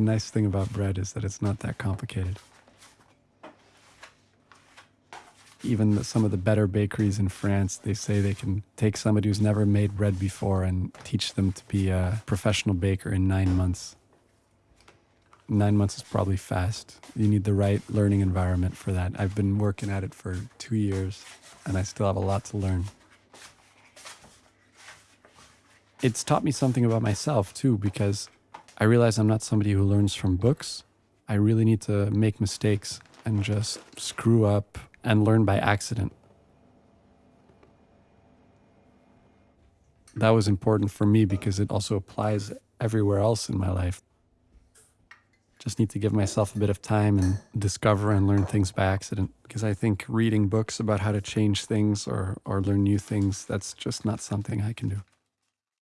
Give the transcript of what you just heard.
The nice thing about bread is that it's not that complicated. Even the, some of the better bakeries in France, they say they can take somebody who's never made bread before and teach them to be a professional baker in nine months. Nine months is probably fast. You need the right learning environment for that. I've been working at it for two years and I still have a lot to learn. It's taught me something about myself too, because I realize I'm not somebody who learns from books. I really need to make mistakes and just screw up and learn by accident. That was important for me because it also applies everywhere else in my life. Just need to give myself a bit of time and discover and learn things by accident. Because I think reading books about how to change things or, or learn new things, that's just not something I can do.